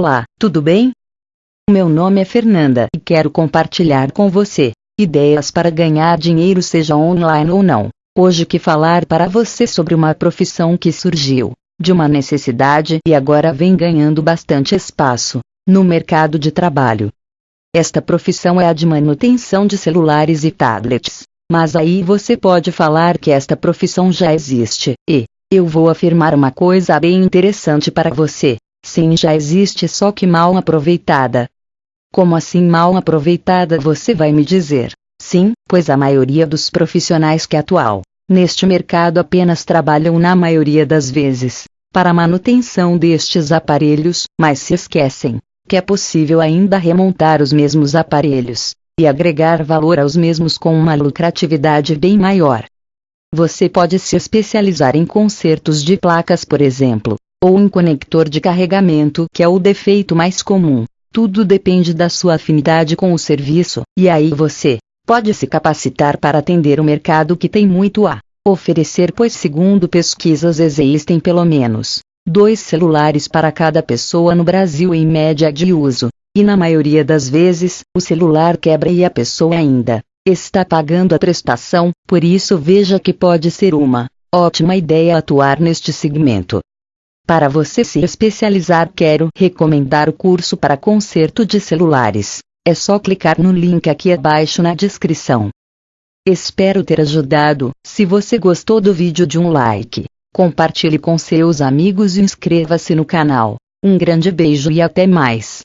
Olá, tudo bem? Meu nome é Fernanda e quero compartilhar com você ideias para ganhar dinheiro, seja online ou não. Hoje que falar para você sobre uma profissão que surgiu de uma necessidade e agora vem ganhando bastante espaço no mercado de trabalho. Esta profissão é a de manutenção de celulares e tablets. Mas aí você pode falar que esta profissão já existe, e eu vou afirmar uma coisa bem interessante para você. Sim, já existe, só que mal aproveitada. Como assim mal aproveitada você vai me dizer? Sim, pois a maioria dos profissionais que atual neste mercado apenas trabalham na maioria das vezes para a manutenção destes aparelhos, mas se esquecem que é possível ainda remontar os mesmos aparelhos e agregar valor aos mesmos com uma lucratividade bem maior. Você pode se especializar em consertos de placas, por exemplo, ou em conector de carregamento, que é o defeito mais comum. Tudo depende da sua afinidade com o serviço, e aí você pode se capacitar para atender o mercado que tem muito a oferecer, pois, segundo pesquisas, existem pelo menos dois celulares para cada pessoa no Brasil em média de uso, e na maioria das vezes, o celular quebra e a pessoa ainda está pagando a prestação, por isso veja que pode ser uma ótima ideia atuar neste segmento. Para você se especializar, quero recomendar o curso para conserto de celulares. É só clicar no link aqui abaixo na descrição. Espero ter ajudado. Se você gostou do vídeo, de um like, compartilhe com seus amigos e inscreva-se no canal. Um grande beijo e até mais.